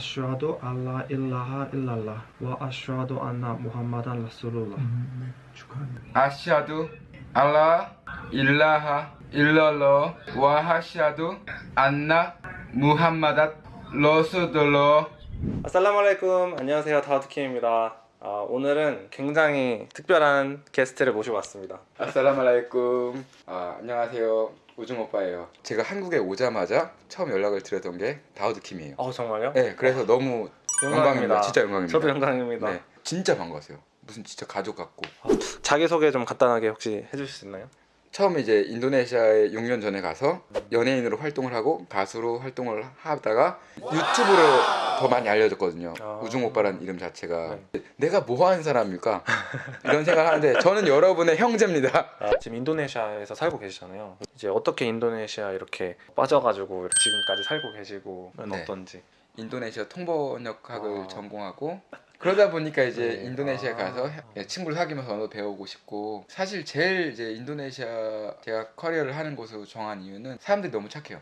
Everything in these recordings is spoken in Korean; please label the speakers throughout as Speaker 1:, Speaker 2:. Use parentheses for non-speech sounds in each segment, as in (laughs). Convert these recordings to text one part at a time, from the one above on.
Speaker 1: أشهد أن لا إله إلا الله وأشهد
Speaker 2: أن محمدا رسول الله أشهد أن لا إله إلا الله وأشهد أن محمدا رسول الله السلام عليكم
Speaker 3: 안녕하세요. 다우드킴입니다. 아, 오늘은 굉장히 특별한 게스트를 모시고 왔습니다.
Speaker 2: السلام عليكم 아, 안녕하세요 우중 오빠예요. 제가 한국에 오자마자 처음 연락을 드렸던 게 다우드 킴이에요.
Speaker 3: 어 정말요?
Speaker 2: 네 그래서 너무 영광입니다. 진짜 영광입니다.
Speaker 3: 저도 영광입니다.
Speaker 2: 네 진짜 반가웠어요. 무슨 진짜 가족 같고.
Speaker 3: 자기 소개 좀 간단하게 혹시 해주실 수 있나요?
Speaker 2: 처음 이제 인도네시아에 6년 전에 가서 연예인으로 활동을 하고 가수로 활동을 하다가 유튜브로 더 많이 알려졌거든요.
Speaker 3: 아.
Speaker 2: 우중 오빠라는 이름 자체가
Speaker 3: 네.
Speaker 2: 내가 뭐 하는 사람일까 이런 생각을 하는데 저는 여러분의 형제입니다.
Speaker 3: 아, 지금 인도네시아에서 살고 계시잖아요 이제 어떻게 인도네시아 이렇게 빠져가지고 지금까지 살고 계시고
Speaker 2: 네.
Speaker 3: 어떤지
Speaker 2: 인도네시아 통번역학을
Speaker 3: 아.
Speaker 2: 전공하고 그러다 보니까 이제
Speaker 3: 네.
Speaker 2: 인도네시아
Speaker 3: 아.
Speaker 2: 가서 해- 친구를 사귀면서 언어 배우고 싶고 사실 제일 이제 인도네시아 제가 커리어를 하는 곳으로 정한 이유는 사람들이 너무 착해요.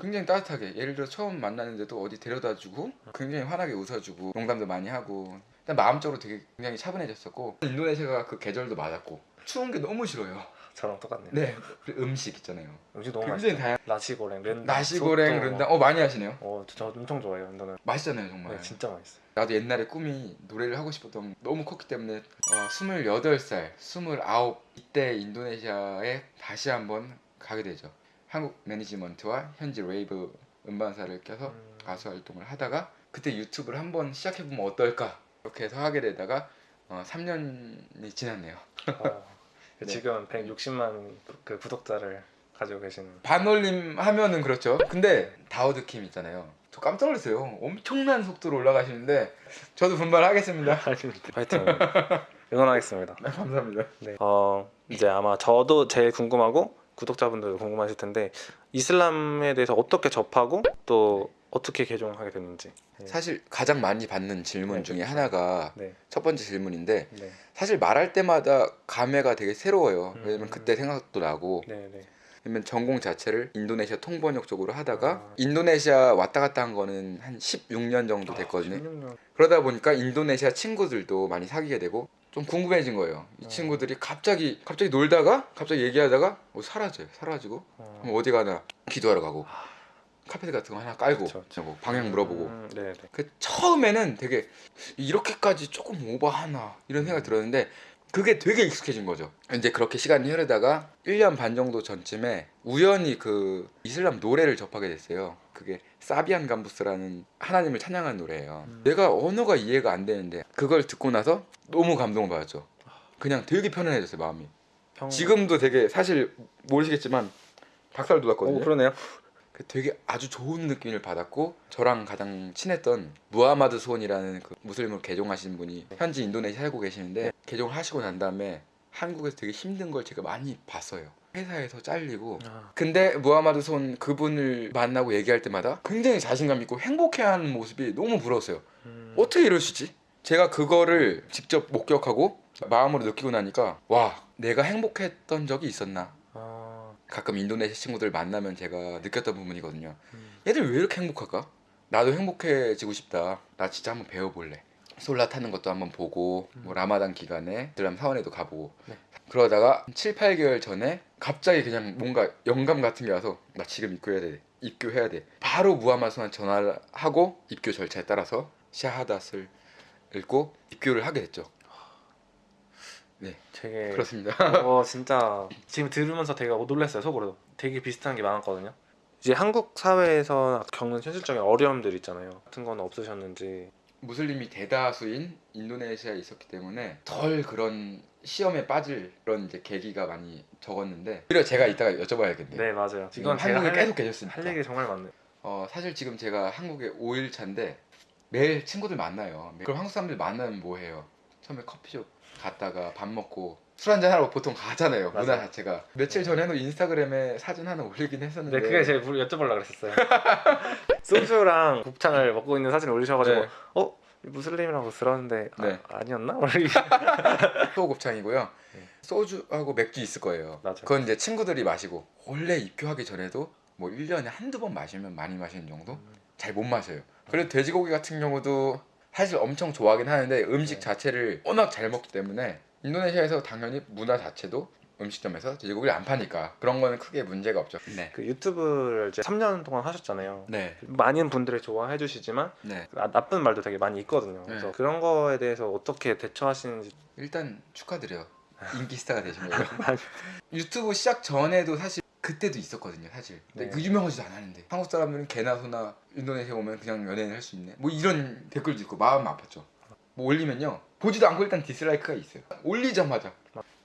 Speaker 2: 굉장히 따뜻하게 예를 들어 처음 만났는데도 어디 데려다주고 굉장히 환하게 웃어주고 농담도 많이 하고 일단 마음적으로 되게 굉장히 차분해졌었고 인도네시아가 그 계절도 맞았고 추운 게 너무 싫어요.
Speaker 3: 저랑 똑같네요
Speaker 2: 네 음식 있잖아요.
Speaker 3: 음식 너무 맛있어요
Speaker 2: 다양.
Speaker 3: 나시고랭 렌
Speaker 2: 나시고랭 른당. 어 많이 하시네요.
Speaker 3: 어, 저 엄청 좋아해요 인도는
Speaker 2: 맛있잖아요 정말.
Speaker 3: 네, 진짜 맛있어요
Speaker 2: 나도 옛날에 꿈이 노래를 하고 싶었던 너무 컸기 때문에 어, 28살, 29 이때 인도네시아에 다시 한번 가게 되죠. 한국 매니지먼트와 현지 레이블 음반사를 껴서
Speaker 3: 음.
Speaker 2: 가수 활동을 하다가 그때 유튜브를 한번 시작해보면 어떨까 이렇게 해서 하게 되다가 어, 3년이 지났네요.
Speaker 3: 어, (laughs)
Speaker 2: 네.
Speaker 3: 지금 160만 그 구독자를 가지고 계시는
Speaker 2: 반올림 하면은 그렇죠. 근데 다우드 킴 있잖아요. 저 깜짝 놀랐어요. 엄청난 속도로 올라가시는데 저도 분발하겠습니다. (laughs)
Speaker 3: 아닙니다. 파이팅 (laughs) 응원하겠습니다.
Speaker 2: 네, 감사합니다.
Speaker 3: 네. 어 이제 아마 저도 제일 궁금하고 구독자분들도 궁금하실 텐데 이슬람에 대해서 어떻게 접하고 또 어떻게 개종하게 됐는지. 네.
Speaker 2: 사실 가장 많이 받는 질문
Speaker 3: 네,
Speaker 2: 중에
Speaker 3: 그렇죠.
Speaker 2: 하나가
Speaker 3: 네.
Speaker 2: 첫 번째 질문인데
Speaker 3: 네.
Speaker 2: 사실 말할 때마다 감회가 되게 새로워요.
Speaker 3: 음.
Speaker 2: 왜냐면 그때 생각도 나고
Speaker 3: 네. 네.
Speaker 2: 왜냐면 전공 자체를 인도네시아 통번역 쪽으로 하다가
Speaker 3: 아.
Speaker 2: 인도네시아 왔다 갔다 한 거는 한 16년 정도 됐거든요.
Speaker 3: 16년.
Speaker 2: 그러다 보니까 인도네시아 친구들도 많이 사귀게 되고 좀 궁금해진 거예요. 이
Speaker 3: 어.
Speaker 2: 친구들이 갑자기 갑자기 놀다가 갑자기 얘기하다가 뭐 사라져요. 사라지고
Speaker 3: 어.
Speaker 2: 그럼 어디 가나 기도하러 가고 카페 같은 거 하나 깔고
Speaker 3: 그쵸, 그쵸.
Speaker 2: 뭐 방향 물어보고
Speaker 3: 음, 네. 네.
Speaker 2: 그 처음에는 되게 이렇게까지 조금 오버하나 이런 생각이 들었는데 그게 되게 익숙해진 거죠. 이제 그렇게 시간이 흐르다가 1년 반 정도 전쯤에 우연히 그 이슬람 노래를 접하게 됐어요. 그게 사비안 감부스라는 하나님을 찬양하는 노래예요.
Speaker 3: 음.
Speaker 2: 내가 언어가 이해가 안 되는데 그걸 듣고 나서 너무 감동을 받았죠. 그냥 되게 편안해졌어요 마음이.
Speaker 3: 평...
Speaker 2: 지금도 되게 사실 모르시겠지만 박살 돋았거든요.
Speaker 3: 오 그러네요.
Speaker 2: 그 되게 아주 좋은 느낌을 받았고 저랑 가장 친했던 무하마드 손이라는 그 무슬림으로 개종하신 분이 현지 인도네시아 살고 계시는데 개종을 하시고 난 다음에 한국에서 되게 힘든 걸 제가 많이 봤어요. 회사에서 잘리고
Speaker 3: 아,
Speaker 2: 근데 무하마드 손 그분을 만나고 얘기할 때마다 굉장히 자신감 있고 행복해하는 모습이 너무 부러웠어요.
Speaker 3: 음,
Speaker 2: 어떻게 이러시지? 제가 그거를 직접 목격하고 마음으로 느끼고 나니까 와 내가 행복했던 적이 있었나
Speaker 3: 아,
Speaker 2: 가끔 인도네시아 친구들 만나면 제가 느꼈던 부분이거든요.
Speaker 3: 음.
Speaker 2: 얘들 왜 이렇게 행복할까? 나도 행복해지고 싶다. 나 진짜 한번 배워볼래. 솔라 타는 것도 한번 보고 뭐 라마단 기간에 들람 사원에도 가보고
Speaker 3: 네.
Speaker 2: 그러다가 7, 8개월 전에 갑자기 그냥 뭔가 영감 같은 게 와서 나 지금 입교해야 돼. 입교해야 돼. 바로 무하마스한테 전화를 하고 입교 절차에 따라서 샤하닷을 읽고 입교를 하게 됐죠. 네,
Speaker 3: 되게
Speaker 2: 그렇습니다.
Speaker 3: 어 (laughs) 진짜 지금 들으면서 되게 놀랐어요 속으로 되게 비슷한 게 많았거든요 이제 한국 사회에서 겪는 현실적인 어려움들 있잖아요 같은 건 없으셨는지
Speaker 2: 무슬림이 대다수인 인도네시아에 있었기 때문에 덜 그런 시험에 빠질 그런 이제 계기가 많이 적었는데 오히려 제가 이따가 여쭤봐야겠네요.
Speaker 3: 네 맞아요
Speaker 2: 이건
Speaker 3: 이건 제가
Speaker 2: 한국에
Speaker 3: 할,
Speaker 2: 계속 계셨으니까.
Speaker 3: 할 얘기 정말 많네요
Speaker 2: 어, 사실 지금 제가 한국에 5일 차인데 매일 친구들 만나요. 그럼 한국 사람들 만나면 뭐 해요? 처음에 커피숍 갔다가 밥 먹고 술 한잔 하러 보통 가잖아요. 문화
Speaker 3: 맞아요.
Speaker 2: 자체가 며칠 전에도 인스타그램에 사진 하나 올리긴 했었는데
Speaker 3: 네 그게 제가 물- 여쭤보려고 그랬었어요 (laughs) 소주랑 곱창을 먹고 있는 사진을 올리셔가지고
Speaker 2: 네.
Speaker 3: 어? 무슬림이라고 들었는데
Speaker 2: 네.
Speaker 3: 아, 아니었나? (laughs)
Speaker 2: 소곱창이고요. (laughs)
Speaker 3: 네.
Speaker 2: 소주하고 맥주 있을 거예요.
Speaker 3: 맞아요.
Speaker 2: 그건 이제 친구들이 마시고 원래 입교하기 전에도 뭐 1년에 한두 번 마시면 많이 마시는 정도?
Speaker 3: 음.
Speaker 2: 잘못 마셔요. 그리고 돼지고기 같은 경우도 사실 엄청 좋아하긴 하는데 음식
Speaker 3: 네.
Speaker 2: 자체를 워낙 잘 먹기 때문에 인도네시아에서 당연히 문화 자체도 음식점에서 돼지고기를 안 파니까 그런 거는 크게 문제가 없죠. 네.
Speaker 3: 그 유튜브를 이제 3년 동안 하셨잖아요.
Speaker 2: 네.
Speaker 3: 많은 분들이 좋아해 주시지만
Speaker 2: 네.
Speaker 3: 아, 나쁜 말도 되게 많이 있거든요. 그래서
Speaker 2: 네.
Speaker 3: 그런 거에 대해서 어떻게 대처하시는지
Speaker 2: 일단 축하드려요. 인기 스타가 되신 거예요. (laughs) 유튜브 시작 전에도 사실 그때도 있었거든요, 사실. 근데
Speaker 3: 네.
Speaker 2: 그 유명하지도 않았는데 한국 사람들은 개나 소나 인도네시아 오면 그냥 연예인 할 수 있네. 뭐 이런 댓글도 있고 마음 아팠죠. 뭐 올리면요 보지도 않고 일단 디스라이크가 있어요. 올리자마자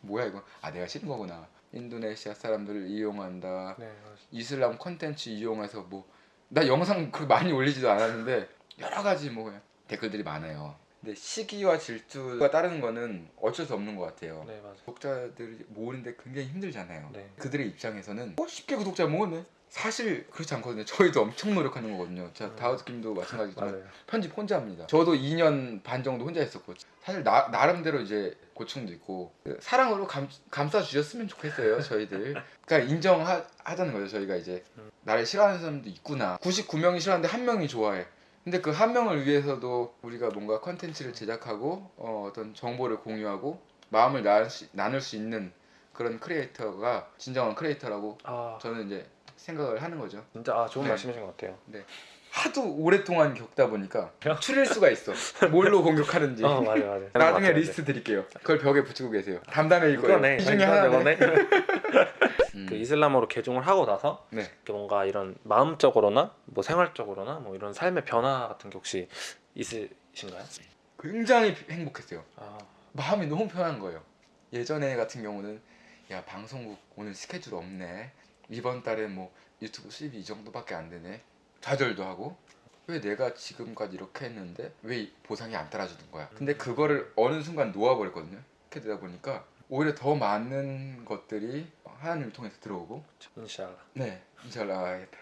Speaker 2: 뭐야 이거? 아 내가 싫은 거구나. 인도네시아 사람들을 이용한다.
Speaker 3: 네,
Speaker 2: 이슬람 콘텐츠 이용해서 뭐 나 영상 그렇게 많이 올리지도 않았는데 여러 가지 뭐 댓글들이 많아요. 근데 시기와 질투가 따르는 거는 어쩔 수 없는 것 같아요.
Speaker 3: 네 맞아요.
Speaker 2: 구독자들이 모으는데 굉장히 힘들잖아요.
Speaker 3: 네.
Speaker 2: 그들의 입장에서는 어, 쉽게 구독자 모으네. 사실 그렇지 않거든요. 저희도 엄청 노력하는 거거든요. 자
Speaker 3: 음.
Speaker 2: 다우드킴도 마찬가지지만. (laughs) 편집 혼자 합니다. 저도 2년 반 정도 혼자 했었고 사실 나, 나름대로 이제 고충도 있고 그 사랑으로 감, 감싸 주셨으면 좋겠어요. 저희들. 그러니까 인정하자는 거죠. 저희가 이제
Speaker 3: 음.
Speaker 2: 나를 싫어하는 사람도 있구나. 99명이 싫어하는데 한 명이 좋아해. 근데 그 한 명을 위해서도 우리가 뭔가 컨텐츠를 제작하고 어, 어떤 정보를 공유하고 마음을 나눌 수, 나눌 수 있는 그런 creator가 진정한 creator라고
Speaker 3: 아
Speaker 2: 저는 이제 생각을 하는 거죠.
Speaker 3: 진짜 아 좋은
Speaker 2: 네.
Speaker 3: 말씀이신 것 같아요.
Speaker 2: 하도 오랫동안 겪다 보니까 추릴 수가 있어. 뭘로 (laughs) 공격하는지.
Speaker 3: 어 맞아요 맞아요.
Speaker 2: 나중에. 리스트 드릴게요. 그걸 벽에 붙이고 계세요. 담담해일 거예요.
Speaker 3: 그거네.
Speaker 2: 이 중에 하나네. (laughs) 음.
Speaker 3: 그 이슬람으로 개종을 하고 나서
Speaker 2: 네.
Speaker 3: 뭔가 이런 마음적으로나 뭐 생활적으로나 뭐 이런 삶의 변화 같은 게 혹시 있으신가요?
Speaker 2: 굉장히 행복했어요.
Speaker 3: 아
Speaker 2: 마음이 너무 편한 거예요. 예전에 같은 경우는 야 방송국 오늘 스케줄 없네. 이번 달에 뭐 유튜브 수입이 이 정도밖에 안 되네. 좌절도 하고 왜 내가 지금까지 이렇게 했는데 왜이 보상이 안 따라주는 거야. 근데 그거를 어느 순간 놓아버렸거든요. 이렇게 되다 보니까 오히려 더 많은 것들이 하나님을 통해서 들어오고
Speaker 3: 인샬라.
Speaker 2: 네, 잘 나가야겠다.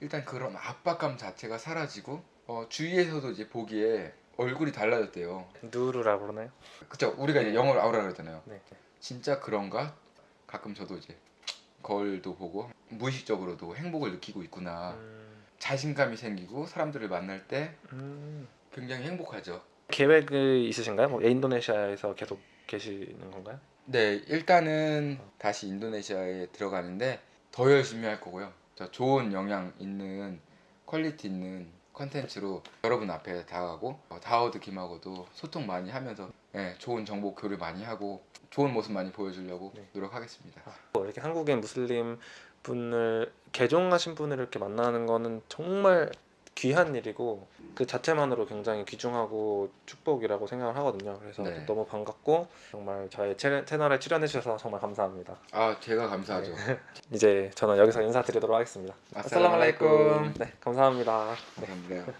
Speaker 2: 일단 그런 압박감 자체가 사라지고 어, 주위에서도 이제 보기에 얼굴이 달라졌대요.
Speaker 3: 누르라 그러나요?
Speaker 2: 그쵸? 우리가 이제 영어로 아우라 그러잖아요.
Speaker 3: 네.
Speaker 2: 진짜 그런가? 가끔 저도 이제 거울도 보고 무의식적으로도 행복을 느끼고 있구나.
Speaker 3: 음,
Speaker 2: 자신감이 생기고 사람들을 만날 때
Speaker 3: 음.
Speaker 2: 굉장히 행복하죠.
Speaker 3: 계획이 있으신가요? 뭐 인도네시아에서 계속 계시는 건가요?
Speaker 2: 네, 일단은 다시 인도네시아에 들어가는데 더 열심히 할 거고요. 저 좋은 영향 있는 quality 있는 컨텐츠로 여러분 앞에 다가가고 어, 다우드 김하고도 소통 많이 하면서 예, 좋은 정보 교류 많이 하고 좋은 모습 많이 보여주려고
Speaker 3: 네.
Speaker 2: 노력하겠습니다.
Speaker 3: 뭐 이렇게 한국인 무슬림 분을 개종하신 분을 이렇게 만나는 거는 정말 귀한 일이고 그 자체만으로 굉장히 귀중하고 축복이라고 생각을 하거든요. 그래서
Speaker 2: 네.
Speaker 3: 너무 반갑고 정말 저의 채- 채널에 출연해 주셔서 정말 감사합니다.
Speaker 2: 아, 제가 감사하죠. (laughs)
Speaker 3: 이제 저는 여기서 인사드리도록 하겠습니다.
Speaker 2: السلام عليكم.
Speaker 3: 네, 감사합니다.
Speaker 2: 감사합니다.